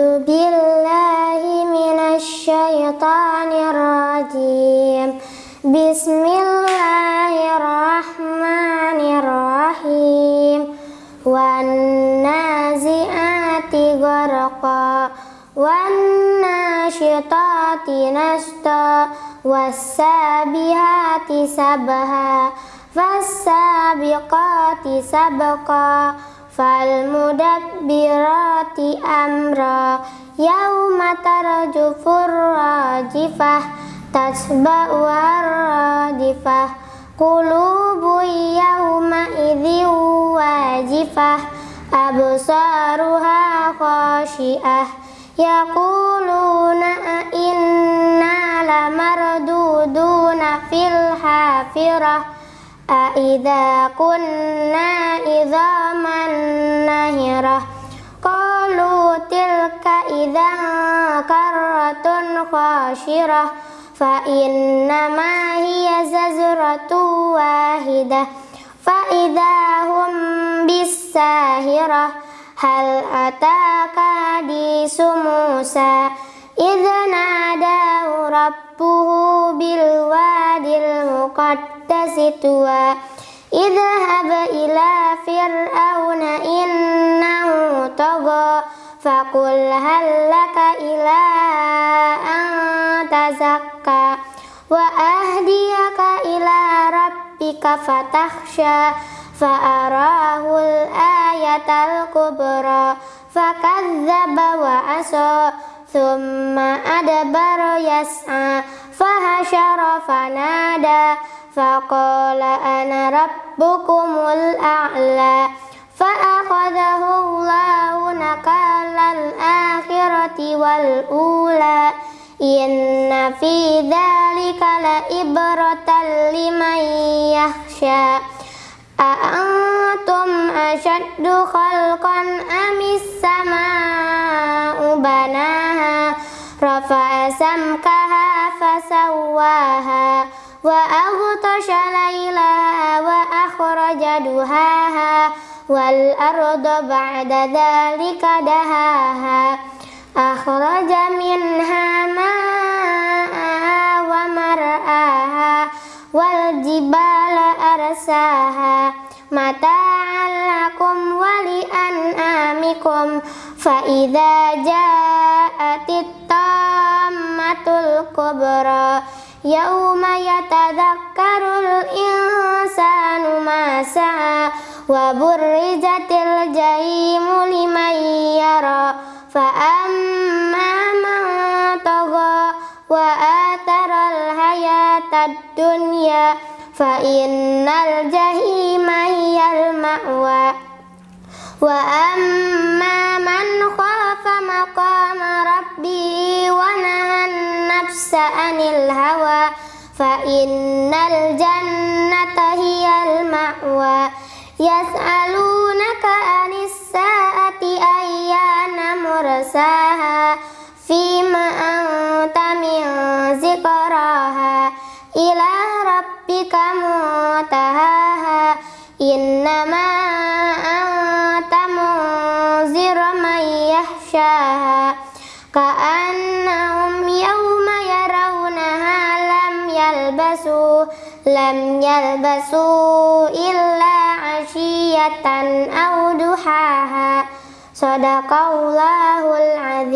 بالله من الشيطان الرجيم. بسم الله الرحمن الرحيم. والنازئات غرقا والناشطات نشطا والسابهات سبها فالسابقات سبقا. فالمدبرات أمرا يوم ترجف الراجفة تتبعها الرادفة قلوب يومئذ واجفة أبصارها خاشئة يقولون أئنا لمردودون في الحافرة أئذا كنا عظاما نهرة قالوا تلك إذا كرة خاشرة فإنما هي زجرة واحدة. فإذا هم بالساهرة هل أتاك حديث موسى؟ إذ rabbuhu bil wadil muqaddasi tuwa idhab ila fir'auna innahu tagha faqul hal laka ila an tazakka wa ahdiyaka ila rabbika fatahsha fa'arahul ayatal kubra fakadzdzaba wa asa فكذب وعصى ثم أدبر يسعى فهشر فنادى فقال أنا ربكم الأعلى فأخذه الله نكال الآخرة والأولى إن في ذلك لإبرة لمن يخشى أأنتم أشد خلقا أم السماء بناها رفع سمكها فسواها وأغطش ليلها وأخرج دهاها والأرض بعد ذلك دهاها أخرج منها ماءها ومرآها والجبال أرساها متاعا لكم ولأنعامكم فإذا جاءت الطامة الكبرى يوم يتذكر الإنسان ما سعى وبرزت الجحيم لمن يرى فأما من طغى وآثر الحياة الدنيا فإن الجحيم هي المأوى وأما nafsa anil hawa fa innal jannata hiyal ma'wa. Yas'alunaka anis saati ayyana mursaha fima anta min zikraha ila rabbika mutahaha innama anta munzir man yahshaha. Ka'annahum yawma يرونها لم يلبسوا لم يلبسوا إلا عشية أو ضحاها صدق الله العظيم